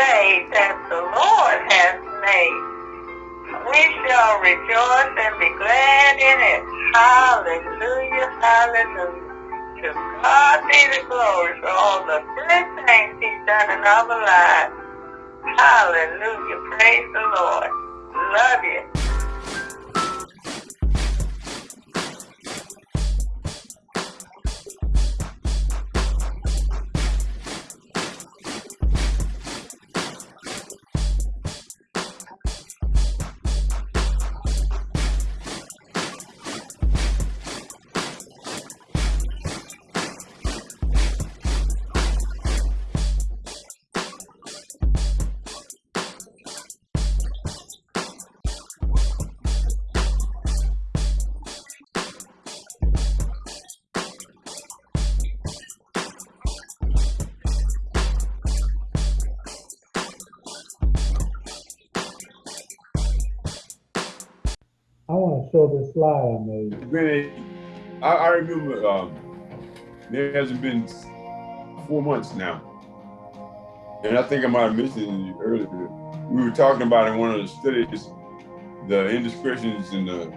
day that the Lord has made. We shall rejoice and be glad in it. Hallelujah, hallelujah. To God be the glory for all the good things he's done in our lives. Hallelujah, praise the Lord. Love you. Show this slide I made. I, I remember um, there hasn't been four months now. And I think I might have mentioned it earlier. We were talking about in one of the studies the indiscretions in the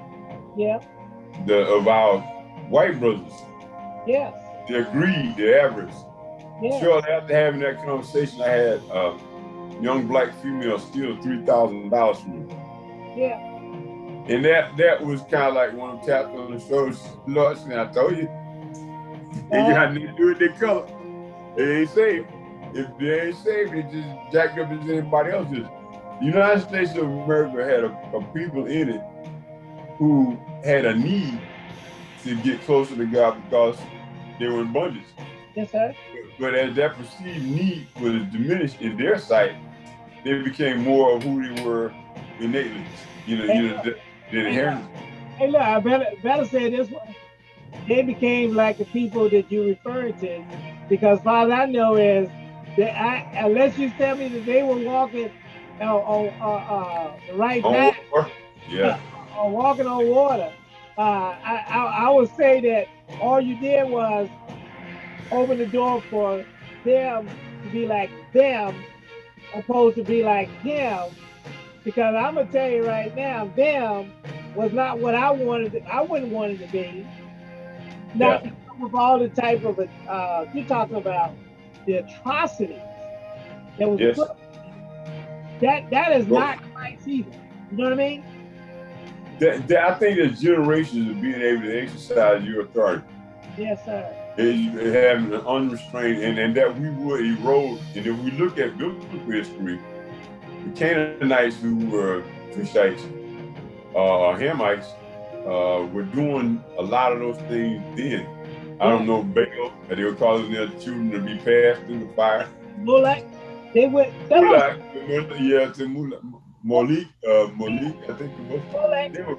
yeah the of our white brothers. Yes. Their greed, their avarice. Yes. Shortly after having that conversation, I had a young black female steal three thousand dollars from me. Yeah. And that that was kind of like one of them taps on the shoulder. Lord, and I told you, they got nothing to do it their color. They ain't safe. If they ain't safe, they just jacked up as anybody else is. The United States of America had a, a people in it who had a need to get closer to God because they were in bondage. Yes, sir. But, but as that perceived need was diminished in their sight, they became more of who they were innately. You know, you know, Hey, look, I better better say this one. They became like the people that you referred to, because all I know is that I, unless you tell me that they were walking on, on uh, uh, the right path, yeah, uh, or walking on water, uh, I, I I would say that all you did was open the door for them to be like them, opposed to be like him. Because I'm gonna tell you right now, them was not what I wanted. To, I wouldn't want it to be. Not yeah. with all the type of uh, you're talking about the atrocities that was yes. put. That that is well, not Christ either. You know what I mean? That, that, I think there's generations of being able to exercise your authority. Yes, sir. And having an unrestrained, and, and that we would erode. And if we look at biblical history, the Canaanites who were Cushites, uh, Hamites, uh, were doing a lot of those things then. I don't know, Baal, they were causing their children to be passed through the fire. Molech, they went. Molech, yeah, to Molech, Malik, uh, Malik, I think it was. Molech, they were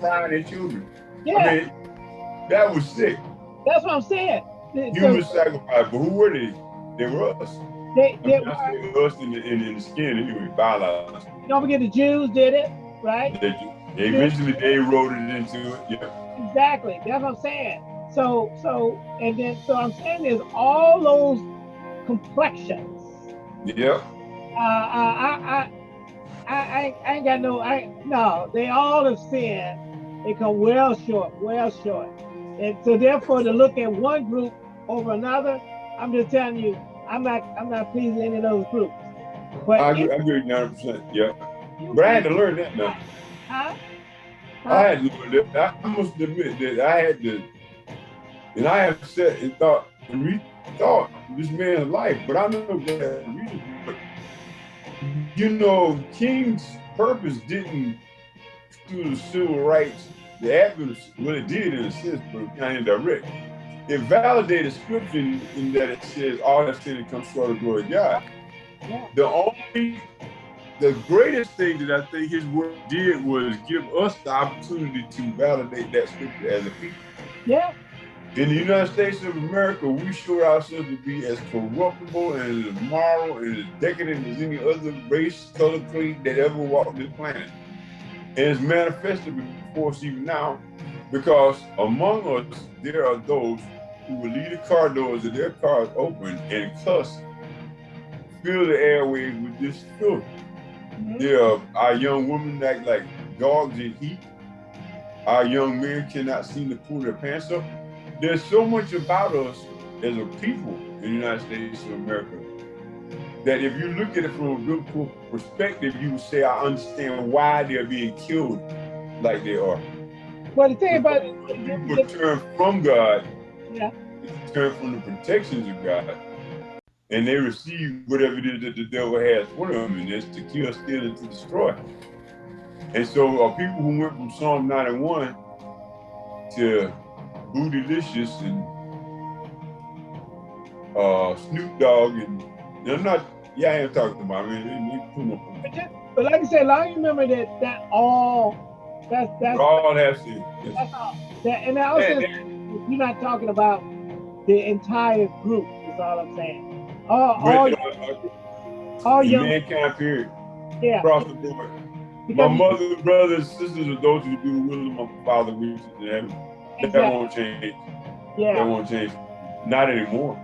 frying their children. Yeah. I mean, that was sick. That's what I'm saying. Human so, sacrifice, but who were they? They were us. They, they were us in the, in, in the skin anyway, biologically. Don't forget the Jews did it, right? They, they eventually they eroded into it. Yeah. Exactly. That's what I'm saying. So so and then so I'm saying is all those complexions. Yeah. Uh, uh, I, I I I ain't got no I no. They all have sinned. They come well short, well short. And so therefore to look at one group over another, I'm just telling you, I'm not I'm not pleasing any of those groups. But I agree, I agree 90 percent yeah. But I had to learn that now. Huh? I had. I must admit that I had to and I have said and thought and rethought this man's life, but I know that reason. But you know, King's purpose didn't do the civil rights, the advent, what it did in a sense, but kind of indirect it validated scripture in that it says all that sin comes short of glory of God. Yeah. The only, the greatest thing that I think his work did was give us the opportunity to validate that scripture as a people. Yeah. In the United States of America, we show ourselves to be as corruptible and as moral and as decadent as any other race, color, creed that ever walked this planet. And it's manifested before us even now because among us, there are those who will leave the car doors of their cars open and cuss fill the airways with this filth. Mm -hmm. Yeah, our young women act like dogs in heat. Our young men cannot seem to pull their pants up. There's so much about us as a people in the United States of America that if you look at it from a biblical perspective, you would say, I understand why they're being killed like they are. Well, the thing about it, people turn from God, yeah. turn from the protections of God, and they receive whatever it is that the devil has for them, and it's to kill, steal, and to destroy. And so, uh, people who went from Psalm 91 to Bootylicious and uh, Snoop Dogg and I'm not, yeah, I am talking about, I mean, but, just, but like I said, I remember that that all, that's, that's. All has to. That's all. That, and also, yeah, you're not talking about the entire group, is all I'm saying. All, all, uh, all young. Mankind period. Yeah. Across the board. Because my mother, brothers, sisters are those who do the will of my father, which is in heaven. Exactly. That won't change. Yeah. That won't change. Not anymore.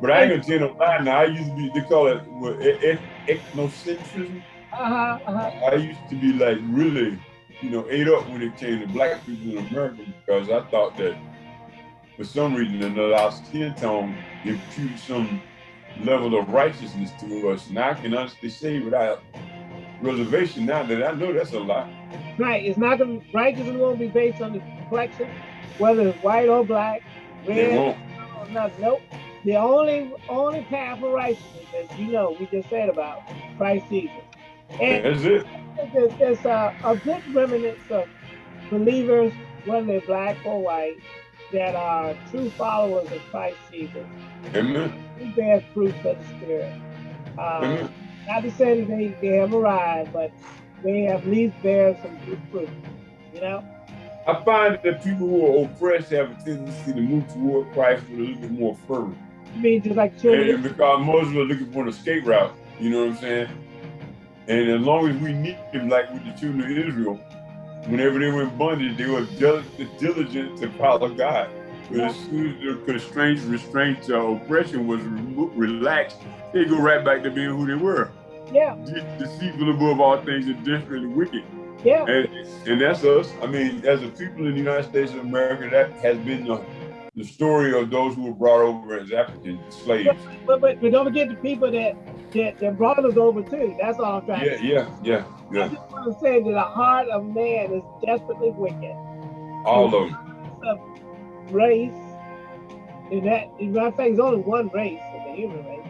But I ain't gonna tell no lie now. I used to be, they call it what, ethnocentrism. Uh-huh, uh-huh. I used to be like really, you know, ate up when it came to black people in America because I thought that for some reason another our skin tone imputed some level of righteousness to us. Now I can honestly say without reservation now that I know that's a lie. Right. It's not gonna righteousness won't be based on the complexion, whether it's white or black, red. It won't. No, nope. The only only path of righteousness, as you know, we just said about Christ Jesus. And That's it. There's, there's a, a good remnants of believers, whether they're black or white, that are true followers of Christ Jesus. Amen. Who bear fruit of the Spirit. Uh, Amen. Not to say that they, they have arrived, but they have at least bear some good fruit. You know? I find that people who are oppressed have a tendency to move toward Christ with a little bit more fervor. You mean just like children? And because Muslims are looking for an escape route, you know what I'm saying? And as long as we need them, like with the children of Israel, whenever they were in bondage, they were diligent to follow God. But as soon as the constraints, restraints, uh, oppression was re relaxed, they go right back to being who they were. Yeah. De deceitful above all things and desperately wicked. Yeah. And, and that's us. I mean, as a people in the United States of America, that has been the the story of those who were brought over as African slaves. But, but, but don't forget the people that, that, that brought us over too. That's all I'm trying yeah, to say. Yeah, yeah, yeah. I just want to say that the heart of man is desperately wicked. All of them. Race, and that, in fact, there's only one race in the human race.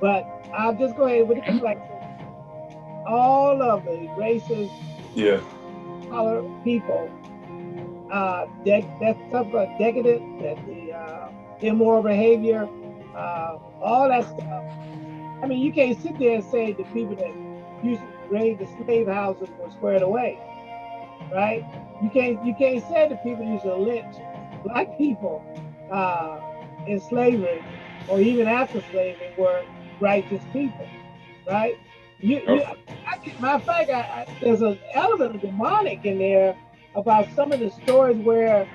But I'll just go ahead with the complexion. All of the races, yeah, color people uh, that stuff like decadent, that the uh, immoral behavior, uh, all that stuff. I mean, you can't sit there and say the people that used to raid the slave houses were squared away, right? You can't you can't say the people used to lynch black people uh, in slavery or even after slavery were righteous people, right? You, you I, matter of fact, I, I, there's an element of demonic in there about some of the stories where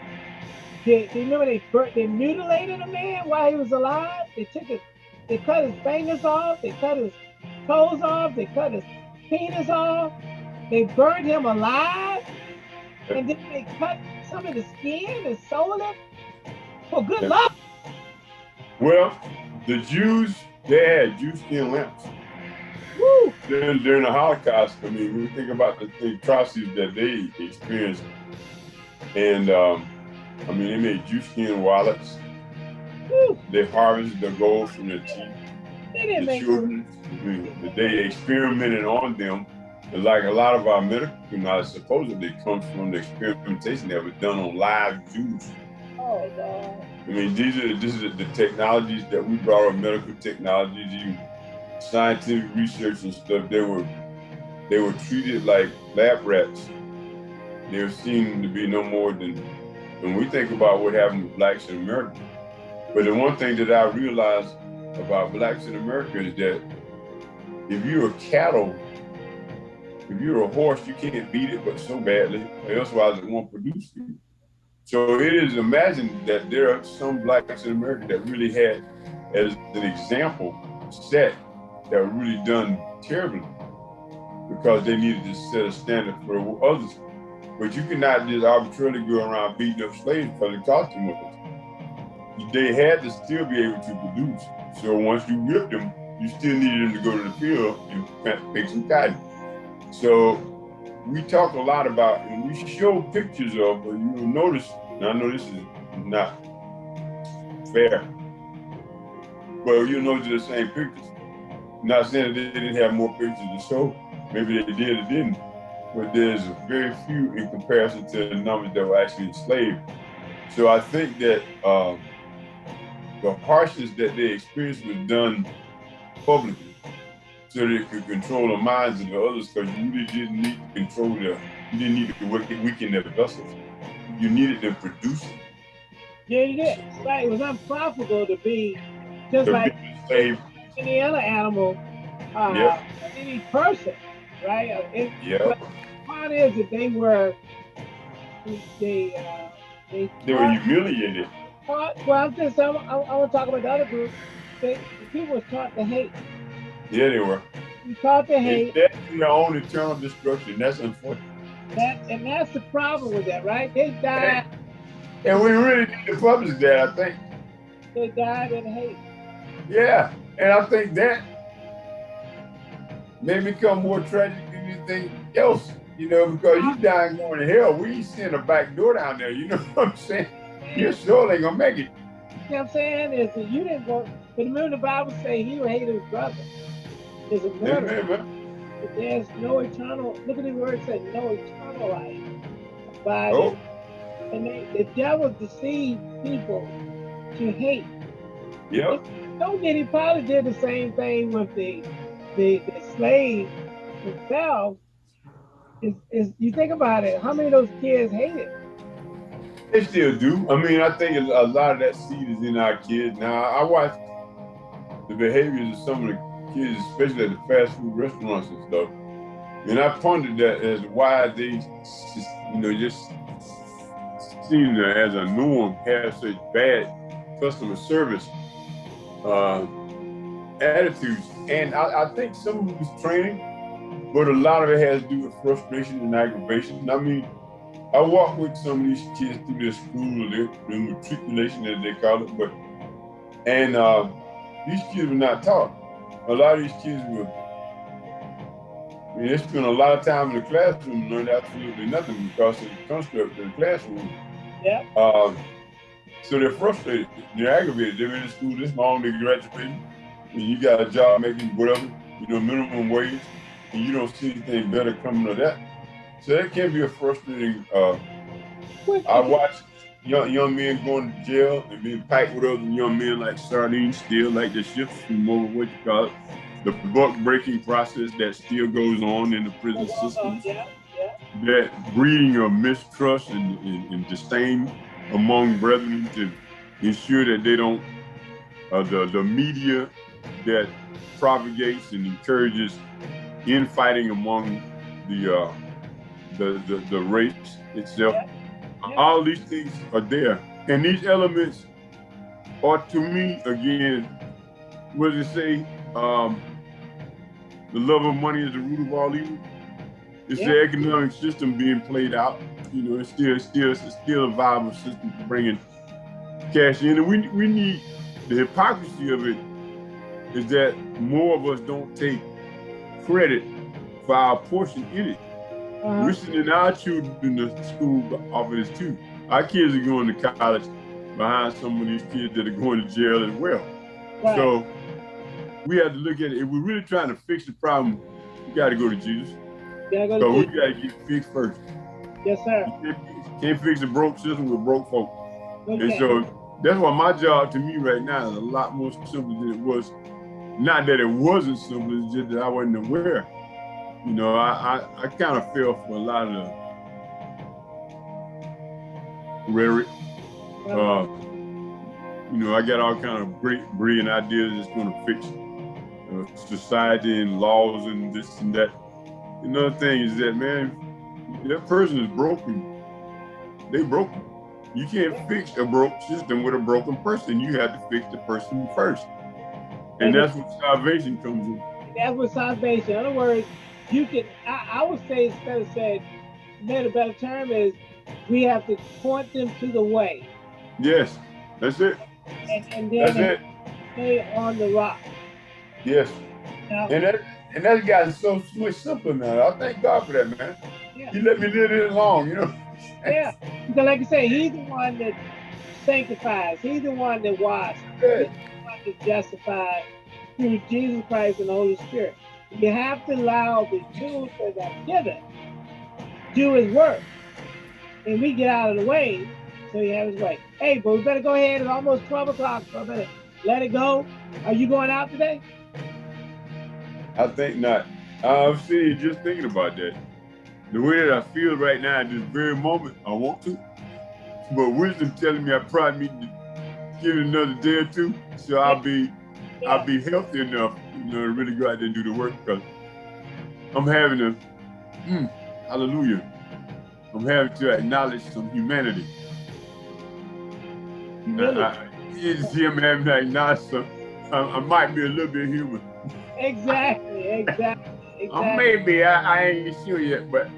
they, they remember they they mutilated a man while he was alive. They took his, they cut his fingers off, they cut his toes off, they cut his penis off, they burned him alive, and then they cut some of the skin and sold it for good luck. Well, the Jews, they had Jew skin lamps. Woo. During, during the Holocaust, I mean, we think about the, the atrocities that they experienced. And um, I mean, they made Jews skin wallets. They harvested the gold from their teeth. They didn't the children, they experimented on them. And like a lot of our medical knowledge supposedly comes from the experimentation that was done on live Jews. Oh, God. I mean, these are, this is the technologies that we brought up, medical technologies. You scientific research and stuff, they were they were treated like lab rats. They were seen to be no more than when we think about what happened to blacks in America. But the one thing that I realized about blacks in America is that if you're a cattle, if you're a horse, you can't beat it but so badly, otherwise it won't produce you. So it is imagined that there are some blacks in America that really had as an example set that were really done terribly because they needed to set a standard for others. But you cannot just arbitrarily go around beating up slaves because it cost too much. They had to still be able to produce. So once you whipped them, you still needed them to go to the field and pick some cotton. So we talk a lot about, and we show pictures of, but you will notice, and I know this is not fair, but you know the same pictures. Not saying they didn't have more pictures to show, maybe they did or didn't, but there's very few in comparison to the numbers that were actually enslaved. So I think that um, the harshness that they experienced was done publicly so they could control the minds of the others because you really didn't need to control their, you didn't need to weaken their vessels. You needed to produce it. Yeah, you did. Right. It was unprofitable to be just like any other animal, uh, yep. any person, right? It, yeah. The part is that they were, they, uh, they, they were humiliated. Well, I'm just, I, I, I want to talk about the other group. They, the people were taught to hate. Yeah, they were. You taught to hate. That's their own eternal destruction. That's unfortunate. That, and that's the problem with that, right? They died. And we really need to publish that, I think. They died in hate. Yeah, and I think that may become more tragic than anything else, you know, because you uh-huh. dying going to hell. We ain't seeing a back door down there, you know what I'm saying? You sure ain't gonna make it. You know what I'm saying? Is that you didn't go, but remember the Bible say he who hated his brother is a murderer. But there's no eternal, look at the word said, no eternal life. By oh. And they, the devil deceived people to hate. Yep. Don't get he probably did the same thing with the the, the slave himself. Is, is you think about it, how many of those kids hated? They still do. I mean, I think a lot of that seed is in our kids. Now, I watch the behaviors of some of the kids, especially at the fast food restaurants and stuff. And I pondered that as why they, you know, just seem to, as a norm, have such bad customer service uh, attitudes. And I, I, think some of it was training, but a lot of it has to do with frustration and aggravation. I mean, I walk with some of these kids through their school, their, their matriculation, as they call it, but and uh, these kids were not taught. A lot of these kids were I mean, they spend a lot of time in the classroom and learned absolutely nothing because of the construct of the classroom. Yeah. Um, so they're frustrated, they're aggravated. They've been in school this long, they graduated, and you got a job making whatever, you know, minimum wage, and you don't see anything better coming of that. So that can be a frustrating. Uh, I watch young young men going to jail and being packed with other young men like sardines, still like the ships from over what you call it, the buck breaking process that still goes on in the prison system. Yeah, yeah. That breeding of mistrust and, and, and disdain among brethren to ensure that they don't, uh, the, the media that propagates and encourages infighting among the, uh, the, the, the race itself. Yeah. Yeah. All these things are there. And these elements are to me, again, what does it say? Um, the love of money is the root of all evil. It's yeah. the economic system being played out you know, it's still, still, it's still a viable system for bringing cash in. And we, we need, the hypocrisy of it is that more of us don't take credit for our portion in it. Uh -huh. We're sending our children to school off of this too. Our kids are going to college behind some of these kids that are going to jail as well. Right. So we have to look at it. If we're really trying to fix the problem, we got to go to Jesus. Go so to we got to get fixed first. Yes, sir. You can't, fix a broke system with broke folk. Okay. And so that's why my job to me right now is a lot more simple than it was. Not that it wasn't simple, it's just that I wasn't aware. You know, I, I, I kind of feel for a lot of the rhetoric. Uh, you know, I got all kind of great, brilliant ideas that's going to fix uh, society and laws and this and that. Another thing is that, man, that person is broken. They broken. You can't fix a broke system with a broken person. You have to fix the person first. And that's where salvation comes in. that's what salvation. In other words, you can. I, I would say instead of saying, maybe a better term is, we have to point them to the way. Yes, that's it. And, and That's then it. stay on the rock. Yes. Now, And that and that guy's so much simpler now. I thank God for that, man. Yeah. He let me live this long, you know. yeah, because like I say, he's the one that sanctifies. He's the one that washes. Yeah. He's the one that justifies through Jesus Christ and the Holy Spirit. You have to allow the tools that are given do his work. And we get out of the way so he have his way. Hey, but we better go ahead. It's almost 12 o'clock, so I better let it go. Are you going out today? I think not. Uh, I'm seeing just thinking about that. The way that I feel right now at this very moment, I want to. But wisdom telling me I probably need to give it another day or two, so I'll be I'll be healthy enough, you know, to really go out there and do the work because I'm having to, mm, hallelujah, I'm having to acknowledge some humanity. Humility. I, I, it's him having to acknowledge some, I, I might be a little bit human. Exactly, exactly, Uh, maybe, I, I ain't sure yet, but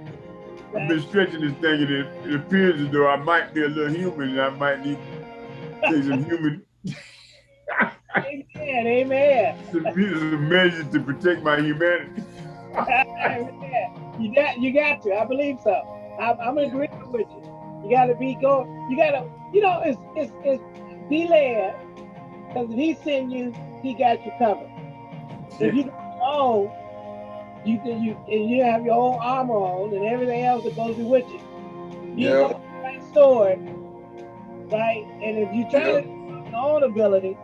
I've been stretching this thing and it, it appears as though I might be a little human and I might need some human Amen, amen. some, some measures to protect my humanity. You got, you got to. I believe so. I'm, I'm in agreement with you. You got to be go. You got to, you know, it's it's it's be led. Because if he send you, he got you covered. If you don't know, you can you and you have your own armor on and everything else that goes with you. You Yeah. got the right sword, right? And if you try Yeah. to your own ability,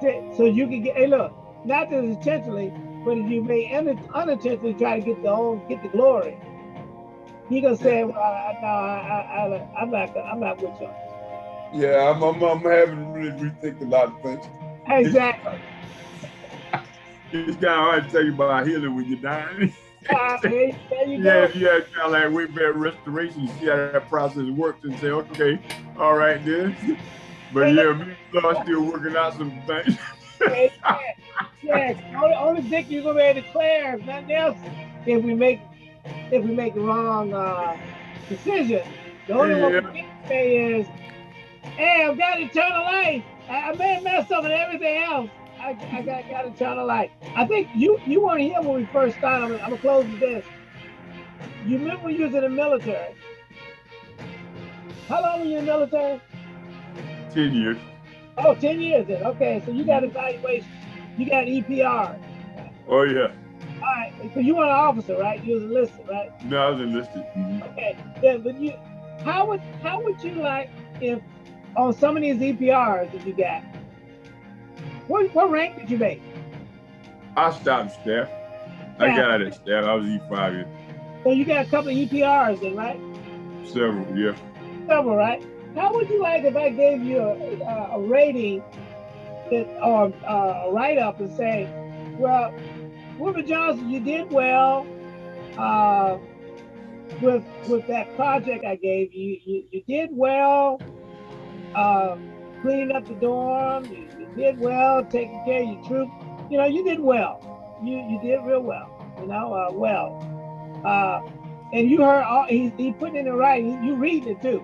so you can get. Hey, look, not that intentionally, but if you may un- unintentionally try to get the own get the glory, he gonna say, "Well, I, no, I, I, I, I'm not, I'm not with you." Yeah, I'm, I'm, I'm having to really rethink a lot of things. Exactly. It's kind of hard to tell you about healing when you're dying. Ah, there, there you yeah, kind of like wait for restoration, you see how that process works and say, okay, all right then. But yeah, me and Lord still working out some things. Amen. Yes, only, only victory you're gonna be able to declare, if nothing else, if we make if we make the wrong uh, decision. The only one we can say is, "Hey, I've got eternal life. I, I may have messed up with everything else. I, I got, got eternal life." I think you you weren't here when we first started. I'm, gonna- I'm gonna close with this. You remember you was in the military? How long were you in the military? 10 years. Oh, 10 years then. Okay, so you got evaluation. You got EPR. Oh yeah. All right, so you were an officer, right? You was enlisted, right? No, I was enlisted. Mhm. Okay. Then, but you, how would how would you like if on some of these EPRs that you got? What what rank did you make? I stopped staff. I got it staff. I was E5 in So you got a couple of EPRs then, right? several, yeah. Several, right? How would you like if I gave you a, a, rating that or uh, a write up and say, well, Wilbur Johnson, you did well uh, with with that project I gave you. You, you did well uh, cleaning up the dorm. You, you did well taking care of your troops. You know, you did well. You you did real well. You know, uh, well. Uh, and you heard all he, he put in the writing. You reading it too.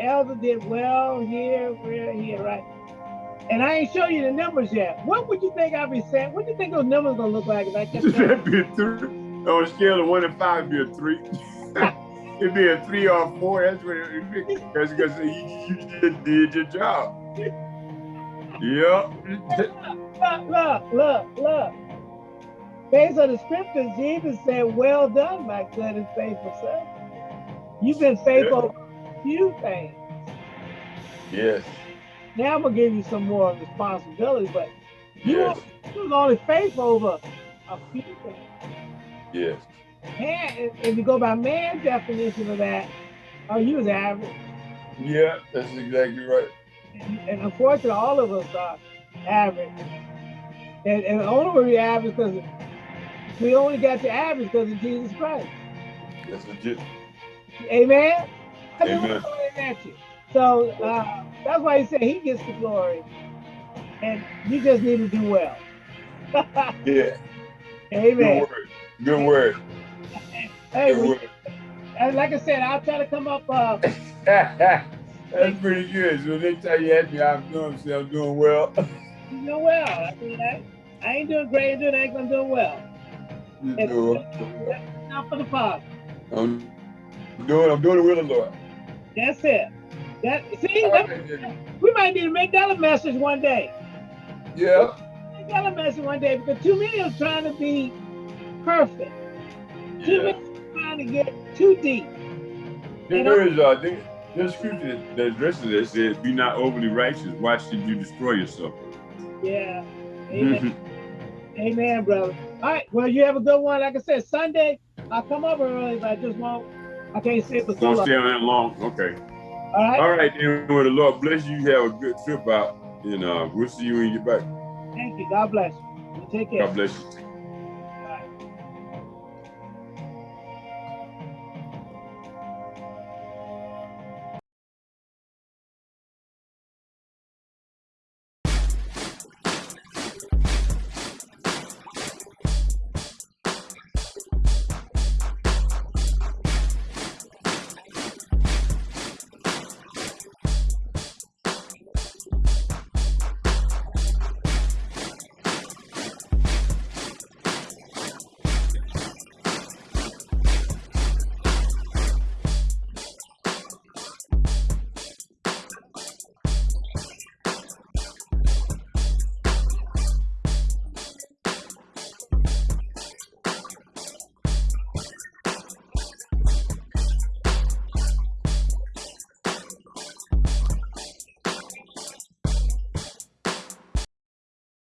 Elder did well here, here, here, right? And I ain't show you the numbers yet. What would you think I'd be saying? What do you think those numbers gonna look like if I kept saying? That'd be a three. On a scale of one to five, be a three. it'd be a three or a four. That's what it would be. Because you, you just did your job. Yep. Look, look, look, look. Based on the scriptures, Jesus said, Well done, my good and faithful servant. You've been faithful few things. yes. Now I'm gonna give you some more responsibility, but you, Yes. you was only faithful over a few things. Yes. Man, if, you go by man's definition of that, oh, you was average. Yeah, that's exactly right. And, and unfortunately, all of us are average. And, and the only we're average because we only got to average because of Jesus Christ. That's legit. Amen? I mean, Amen. at you. So uh, that's why he said he gets the glory. And you just need to do well. Yeah. Good Amen. word. Good word. Hey, Good we, word. and like I said, I'll try to come up. Uh, That's pretty good. So next time you ask me I'm doing, say I'm doing well. you know well. I mean, I, I ain't doing great, doing anything. I'm doing well. You And- know, Not for the Father. I'm doing, I'm doing the will of the Lord. That's it. That see, that, we might need to make that a message one day. Yeah. Make that a message one day because too many are trying to be perfect. Too yeah. many are trying to get too deep. There is uh, there, there's scripture that, that addresses that says, "Be not overly righteous. Why should you destroy yourself?" Yeah. Amen. Amen, brother. All right. Well, you have a good one. Like I said, Sunday, I'll come over early, but I just won't. I can't sit for so Don't stay on that long. Okay. All right. All right, then. Well, the Lord bless you. You have a good trip out, and uh, we'll see you when you get back. Thank you. God bless. You Take care. God bless you.